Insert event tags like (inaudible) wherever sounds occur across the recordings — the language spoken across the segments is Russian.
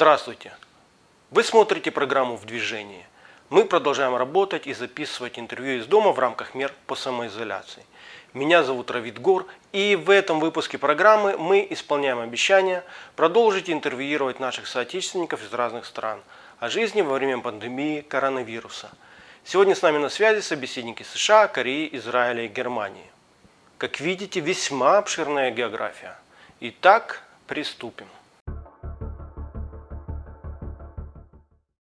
Здравствуйте! Вы смотрите программу «В движении». Мы продолжаем работать и записывать интервью из дома в рамках мер по самоизоляции. Меня зовут Равид Гор, и в этом выпуске программы мы исполняем обещание продолжить интервьюировать наших соотечественников из разных стран о жизни во время пандемии коронавируса. Сегодня с нами на связи собеседники США, Кореи, Израиля и Германии. Как видите, весьма обширная география. Итак, приступим.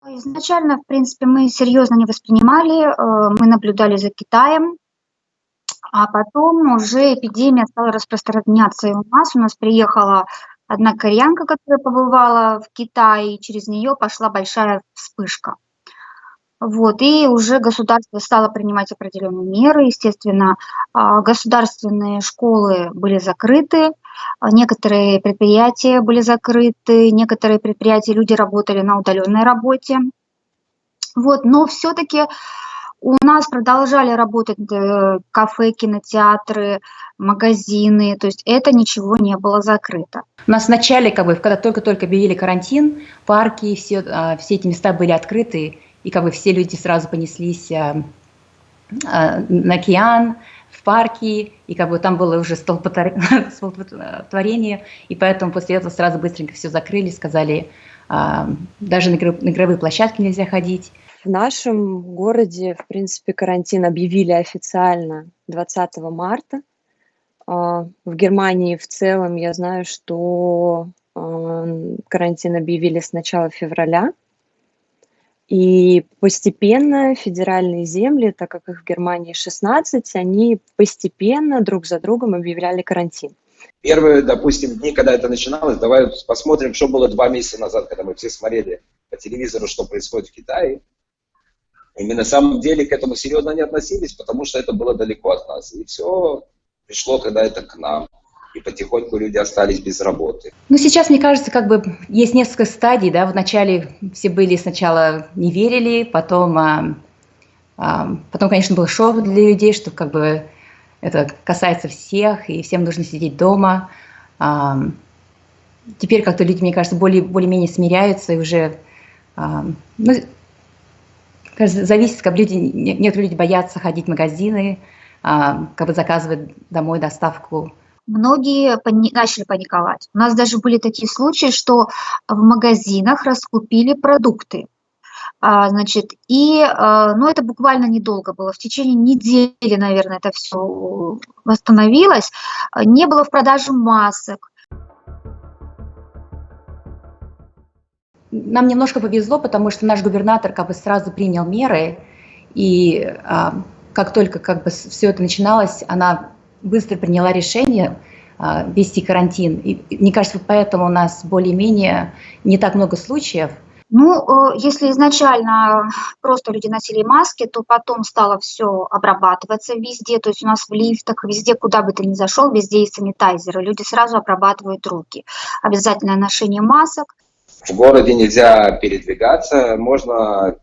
Изначально, в принципе, мы серьезно не воспринимали, э, мы наблюдали за Китаем, а потом уже эпидемия стала распространяться и у нас. У нас приехала одна кореянка, которая побывала в Китае, и через нее пошла большая вспышка. Вот, и уже государство стало принимать определенные меры. Естественно, а, государственные школы были закрыты, некоторые предприятия были закрыты, некоторые предприятия, люди работали на удаленной работе. Вот, но все-таки у нас продолжали работать э, кафе, кинотеатры, магазины, то есть это ничего не было закрыто. У нас вначале, как бы, когда только-только объявили карантин, парки, все, а, все эти места были открыты, и как бы все люди сразу понеслись а, а, на океан, в парки, и как бы там было уже (laughs) столпотворение, и поэтому после этого сразу быстренько все закрыли, сказали, а, даже на игровые площадки нельзя ходить. В нашем городе, в принципе, карантин объявили официально 20 марта. В Германии в целом я знаю, что карантин объявили с начала февраля. И постепенно федеральные земли, так как их в Германии 16, они постепенно друг за другом объявляли карантин. Первые, допустим, дни, когда это начиналось, давай посмотрим, что было два месяца назад, когда мы все смотрели по телевизору, что происходит в Китае. И мы на самом деле к этому серьезно не относились, потому что это было далеко от нас. И все пришло, когда это к нам и потихоньку люди остались без работы. Ну, сейчас, мне кажется, как бы есть несколько стадий, да, вначале все были сначала не верили, потом, а, а, потом, конечно, был шок для людей, что как бы это касается всех, и всем нужно сидеть дома. А, теперь как-то люди, мне кажется, более, более-менее смиряются и уже, а, ну, кажется, зависит, как люди, некоторые люди боятся ходить в магазины, а, как бы заказывать домой доставку многие пани начали паниковать. У нас даже были такие случаи, что в магазинах раскупили продукты. А, значит, и, а, ну, это буквально недолго было, в течение недели, наверное, это все восстановилось. Не было в продаже масок. Нам немножко повезло, потому что наш губернатор как бы сразу принял меры, и а, как только как бы все это начиналось, она быстро приняла решение а, вести карантин. И мне кажется, поэтому у нас более-менее не так много случаев. Ну, э, если изначально просто люди носили маски, то потом стало все обрабатываться везде, то есть у нас в лифтах, везде, куда бы ты ни зашел, везде есть санитайзеры, люди сразу обрабатывают руки. Обязательное ношение масок. В городе нельзя передвигаться, можно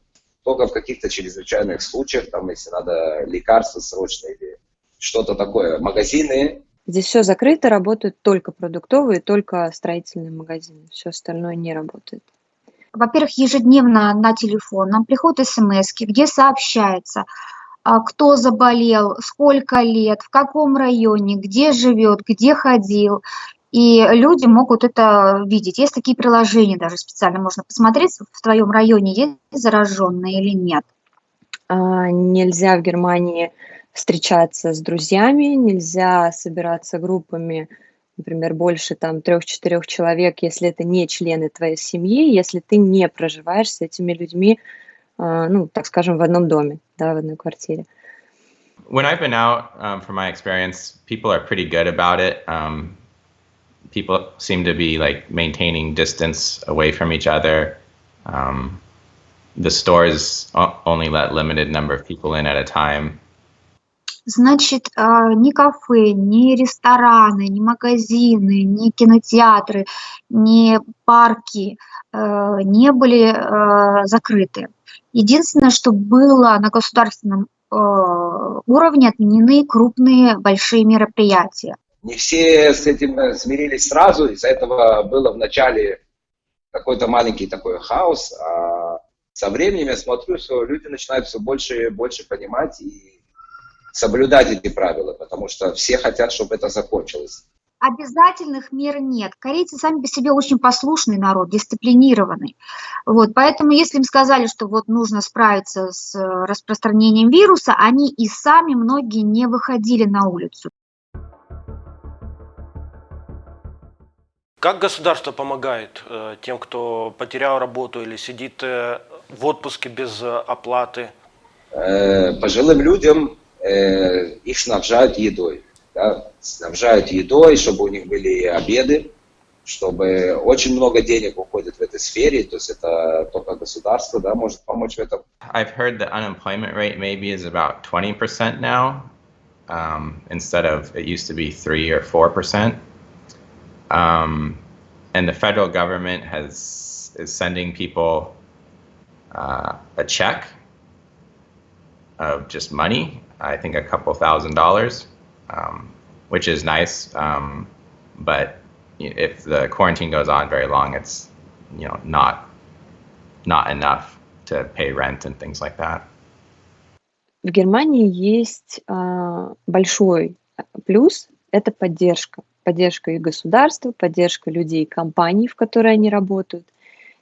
только в каких-то чрезвычайных случаях, там, если надо лекарства срочно или что-то такое. Магазины. Здесь все закрыто, работают только продуктовые, только строительные магазины. Все остальное не работает. Во-первых, ежедневно на телефон нам приходят смс, где сообщается, а, кто заболел, сколько лет, в каком районе, где живет, где ходил. И люди могут это видеть. Есть такие приложения даже специально, можно посмотреть, в твоем районе есть зараженные или нет. А, нельзя в Германии встречаться с друзьями, нельзя собираться группами, например, больше там трех-четырех человек, если это не члены твоей семьи, если ты не проживаешь с этими людьми, uh, ну, так скажем, в одном доме, да, в одной квартире. When I've been out, um, from my experience, people are pretty good about it. Um, people seem to be like maintaining distance away from each other. Um, the stores only let limited number of people in at a time. Значит, а, ни кафе, ни рестораны, ни магазины, ни кинотеатры, ни парки э, не были э, закрыты. Единственное, что было на государственном э, уровне отменены крупные большие мероприятия. Не все с этим смирились сразу, из-за этого было в начале какой-то маленький такой хаос, а со временем я смотрю, что люди начинают все больше и больше понимать и соблюдать эти правила, потому что все хотят, чтобы это закончилось. Обязательных мер нет. Корейцы сами по себе очень послушный народ, дисциплинированный. Вот, поэтому если им сказали, что вот нужно справиться с распространением вируса, они и сами многие не выходили на улицу. Как государство помогает э, тем, кто потерял работу или сидит э, в отпуске без э, оплаты? Э, пожилым людям э, их снабжают едой. Да? Снабжают едой, чтобы у них были обеды, чтобы очень много денег уходит в этой сфере, то есть это только государство да, может помочь в этом. I've heard the unemployment rate maybe is about 20% now, um, instead of it used to be 3 or 4%. Um, and the federal government has is sending people uh, a check of just money. I think a couple thousand dollars, um, which is nice. Um, but if the quarantine goes on very long, it's you know not not enough to pay rent and things like that. В Германии есть а, большой плюс – это поддержка. поддержка и государства, поддержка людей, компаний, в которые они работают.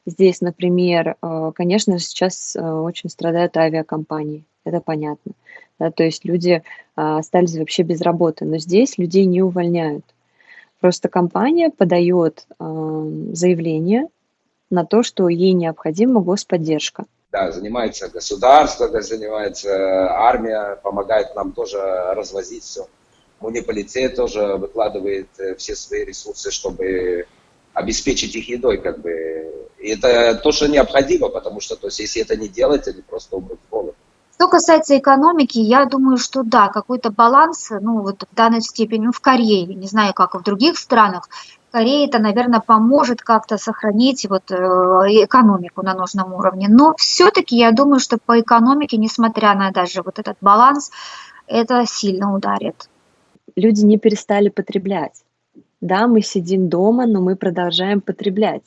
Здесь, например, э, конечно, сейчас э, очень страдают авиакомпании, это понятно. Да, то есть люди э, остались вообще без работы, но здесь людей не увольняют. Просто компания подает заявление на то, что ей необходима господдержка. Да, занимается государство, занимается армия, помогает нам тоже развозить все. Муниполитет тоже выкладывает э, все свои ресурсы, чтобы обеспечить их едой, как бы. Это то, что необходимо, потому что, то есть, если это не делать, они просто умрут голод. Что касается экономики, я думаю, что да, какой-то баланс, ну вот в данной степени, ну в Корее, не знаю, как в других странах, Корея это, наверное, поможет как-то сохранить вот э, экономику на нужном уровне. Но все-таки я думаю, что по экономике, несмотря на даже вот этот баланс, это сильно ударит люди не перестали потреблять. Да, мы сидим дома, но мы продолжаем потреблять.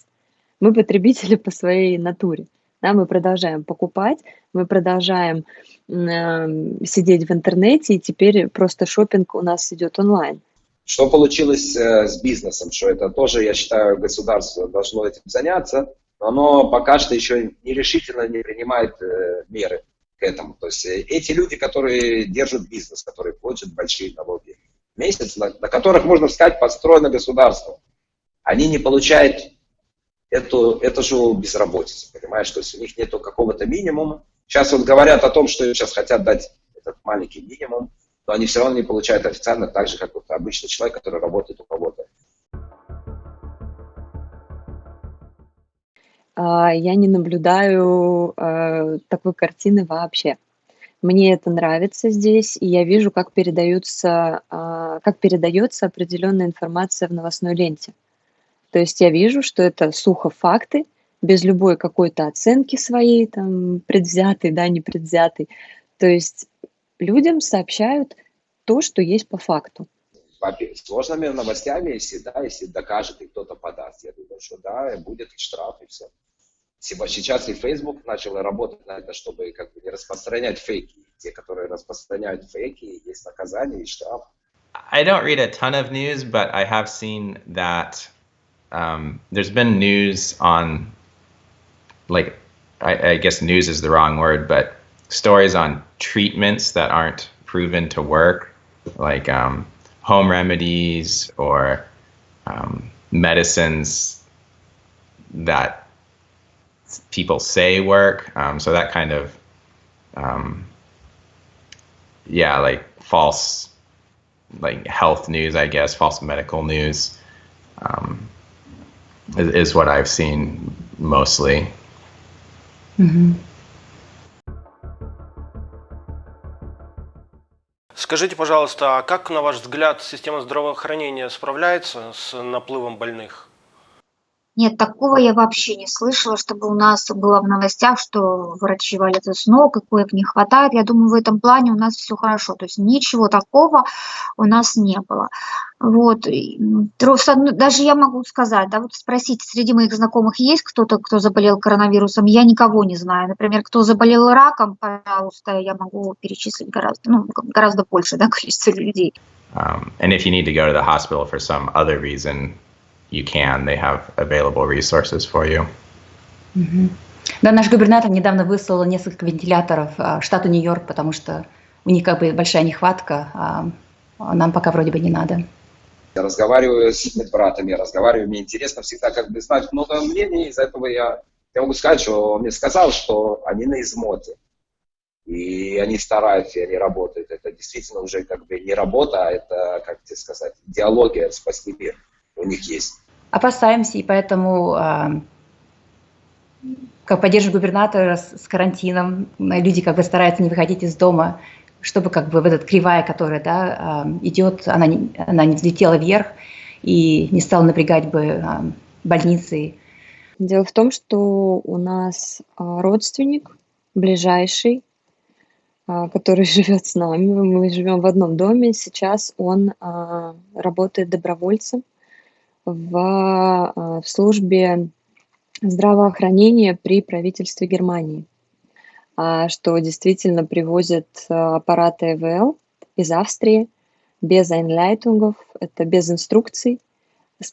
Мы потребители по своей натуре. Да, мы продолжаем покупать, мы продолжаем э, сидеть в интернете, и теперь просто шопинг у нас идет онлайн. Что получилось э, с бизнесом? Что это тоже, я считаю, государство должно этим заняться, но оно пока что еще нерешительно не принимает э, меры к этому. То есть э, эти люди, которые держат бизнес, которые платят большие налоги, месяц, на, на которых, можно сказать, построено государство. Они не получают эту, эту же безработицу, понимаешь, то есть у них нету какого-то минимума. Сейчас вот говорят о том, что сейчас хотят дать этот маленький минимум, но они все равно не получают официально так же, как вот обычный человек, который работает у кого-то. А, я не наблюдаю э, такой картины вообще. Мне это нравится здесь, и я вижу, как передаются, а, как передается определенная информация в новостной ленте. То есть я вижу, что это сухо факты, без любой какой-то оценки своей, там, предвзятой, да, не предвзятой. То есть людям сообщают то, что есть по факту. Сложными новостями, если, да, если докажет и кто-то подаст, я думаю, что да, будет штраф и все. Сейчас и Facebook начал работать на это, чтобы как бы не распространять фейки. Те, которые распространяют фейки, есть наказание и штраф. I don't read a ton of news, but I have seen that um, there's been news on, like, I, I guess news is the wrong word, but stories on treatments that aren't proven to work, like um, home remedies or um, medicines that people say work. Um, so that kind of, um, yeah, like false, like health news, I guess, false medical news um, is, is, what I've seen mostly. Mm-hmm. Скажите, пожалуйста, а как, на ваш взгляд, система здравоохранения справляется с наплывом больных? Нет, такого я вообще не слышала, чтобы у нас было в новостях, что врачи валятся с ног, и коек не хватает. Я думаю, в этом плане у нас все хорошо. То есть ничего такого у нас не было. Вот. одной- Даже я могу сказать, да, вот спросить, среди моих знакомых есть кто-то, кто заболел коронавирусом? Я никого не знаю. Например, кто заболел раком, пожалуйста, я могу перечислить гораздо, ну, гораздо больше да, (laughs) количество людей. Um, and if you need to go to the hospital for some other reason, you can. They have available resources for you. Мгм. Да, наш губернатор недавно выслал несколько вентиляторов а, штату Нью-Йорк, потому что у них как бы большая нехватка, а а нам пока вроде бы не надо. Я разговариваю с медбратами, я разговариваю, мне интересно всегда как бы знать много мнений, из-за этого я, я могу сказать, что он мне сказал, что они на измоте. И они стараются, и они работают. Это действительно уже как бы не работа, а это, как тебе сказать, идеология спасти мир у них есть. Опасаемся, и поэтому а, как поддерживаем губернатора с, карантином, люди как бы стараются не выходить из дома, чтобы как бы вот эта кривая, которая да, а, идет, она не, она не взлетела вверх и не стала напрягать бы а, больницы. Дело в том, что у нас родственник ближайший, который (laughs) живет с нами. Мы живем в одном доме. Сейчас он работает добровольцем в, а, в службе здравоохранения при правительстве Германии, а, что действительно привозят а, аппараты ЭВЛ из Австрии без айнлайтунгов, это без инструкций,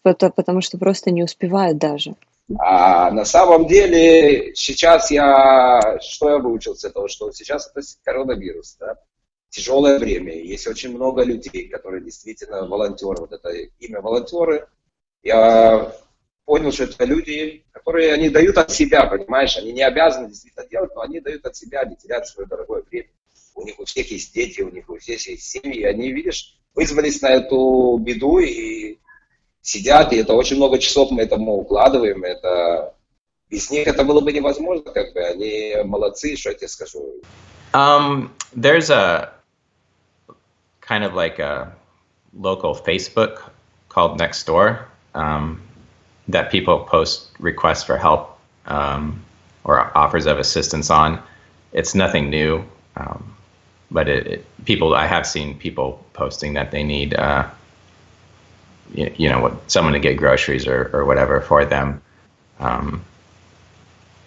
потому что просто не успевают даже. А на самом деле сейчас я, что я выучил с этого, что сейчас это коронавирус, да? тяжелое время, есть очень много людей, которые действительно волонтеры, вот это имя волонтеры, я понял, что это люди, которые, они дают от себя, понимаешь, они не обязаны действительно делать, но они дают от себя, они теряют свое дорогое время. У них у всех есть дети, у них у всех есть семьи, они, видишь, вызвались на эту беду и сидят, и это очень много часов мы этому укладываем, это без них это было бы невозможно, как бы, они молодцы, что я тебе скажу. Um, there's a kind of like a local Facebook called Nextdoor um, that people post requests for help um, or offers of assistance on. It's nothing new, um, but it, it, people I have seen people posting that they need uh, you, you know what someone to get groceries or, or whatever for them. Um,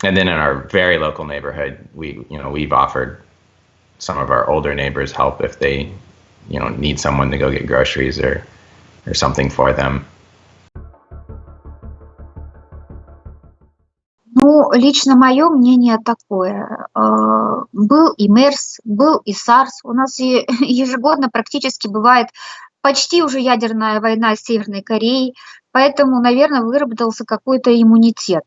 and then in our very local neighborhood, we you know we've offered some of our older neighbors help if they, you know, need someone to go get groceries or, or something for them. Ну, лично мое мнение такое. Э, Был и МЕРС, был и САРС. У нас (laughs) ежегодно практически бывает почти уже ядерная война с Северной Кореей, поэтому, наверное, выработался какой-то иммунитет.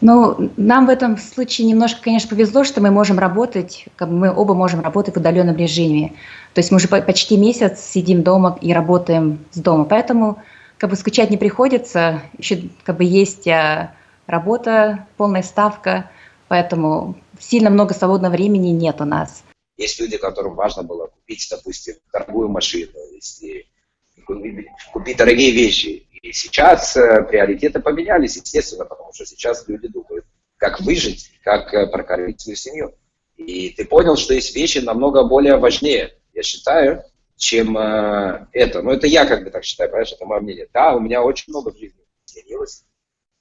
Ну, нам в этом случае немножко, конечно, повезло, что мы можем работать, как мы оба можем работать в удаленном режиме. То есть мы уже по- почти месяц сидим дома и работаем с дома, поэтому как бы скучать не приходится. Еще как бы есть а, работа, полная ставка, поэтому сильно много свободного времени нет у нас. Есть люди, которым важно было купить, допустим, дорогую машину, если купить, дорогие вещи. И сейчас э, приоритеты поменялись, естественно, потому что сейчас люди думают, как выжить, как э, прокормить свою семью. И ты понял, что есть вещи намного более важнее, я считаю, чем э, это. Но это я как бы так считаю, понимаешь, это мое мнение. Да, у меня очень много в жизни изменилось.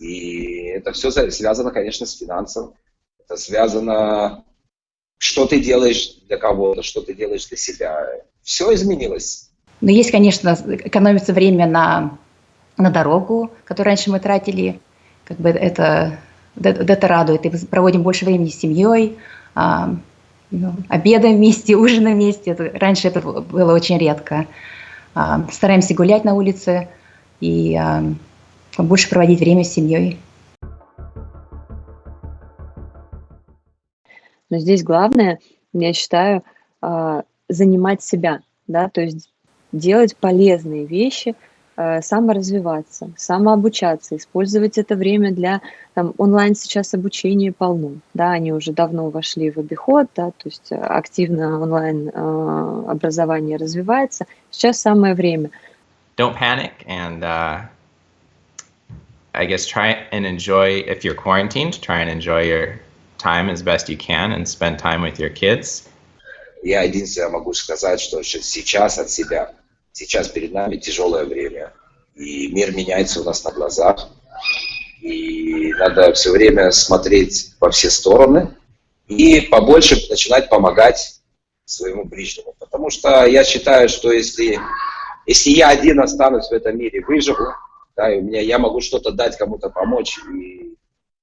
И это все связано, конечно, с финансом. Это связано, что ты делаешь для кого-то, что ты делаешь для себя. Все изменилось. Но есть, конечно, экономится время на, на дорогу, которую раньше мы тратили. Как бы это, это, радует. И проводим больше времени с семьей, а, ну, обедаем вместе, (laughs) ужинаем вместе. Это, раньше это было очень редко. А, стараемся гулять на улице и а, больше проводить время с семьей. Но здесь главное, я считаю, а, занимать себя, да, то есть делать полезные вещи, а, саморазвиваться, самообучаться, использовать это время для там, онлайн сейчас обучения полно, да, они уже давно вошли в обиход, да, то есть активно онлайн а, образование развивается. Сейчас самое время. Don't panic and uh, I guess try and enjoy if you're quarantined, try and enjoy your time as best you can and spend time with your kids. Я единственное могу сказать, что сейчас от себя, сейчас перед нами тяжелое время, и мир меняется у нас на глазах, и надо все время смотреть во все стороны и побольше начинать помогать своему ближнему. Потому что я считаю, что если, если я один останусь в этом мире, выживу, да, и у меня, я могу что-то дать, кому-то помочь и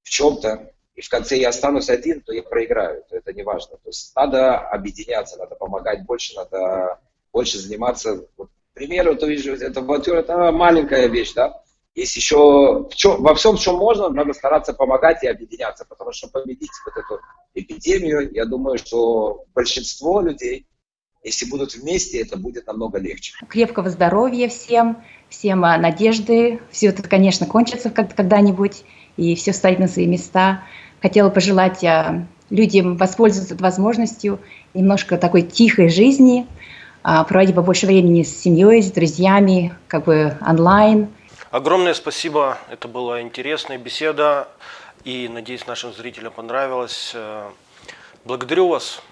в чем-то, и в конце я останусь один, то я проиграю, то это не важно. То есть надо объединяться, надо помогать больше, надо больше заниматься. Вот, к примеру, то вижу, это волонтер, это маленькая вещь, да, есть еще в чем, во всем, что можно, надо стараться помогать и объединяться, потому что победить вот эту эпидемию, я думаю, что большинство людей, если будут вместе, это будет намного легче. Крепкого здоровья всем, всем а, надежды. Все это, конечно, кончится когда-нибудь, и все стоит на свои места. Хотела пожелать а, людям воспользоваться возможностью немножко такой тихой жизни, а, проводить побольше времени с семьей, с друзьями, как бы онлайн – Огромное спасибо, это была интересная беседа, и надеюсь, нашим зрителям понравилось. Благодарю вас.